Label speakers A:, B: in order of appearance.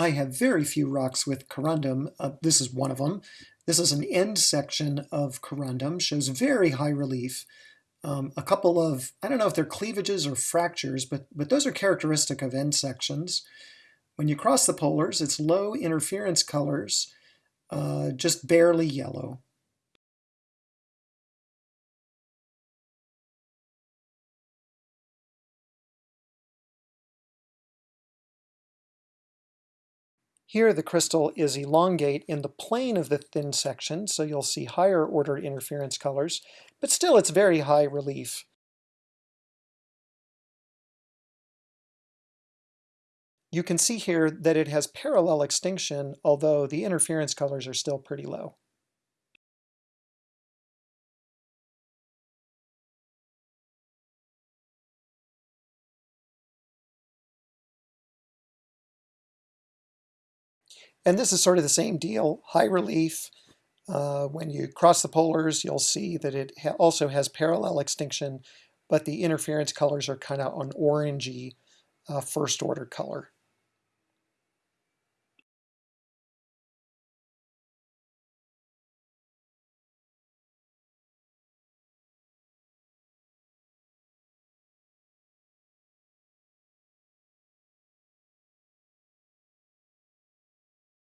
A: I have very few rocks with corundum. Uh, this is one of them. This is an end section of corundum, shows very high relief. Um, a couple of, I don't know if they're cleavages or fractures, but, but those are characteristic of end sections. When you cross the polars, it's low interference colors, uh, just barely yellow. Here the crystal is elongate in the plane of the thin section, so you'll see higher order interference colors, but still it's very high relief. You can see here that it has parallel extinction, although the interference colors are still pretty low. And this is sort of the same deal, high relief. Uh, when you cross the polars, you'll see that it ha also has parallel extinction, but the interference colors are kind of an orangey uh, first order color.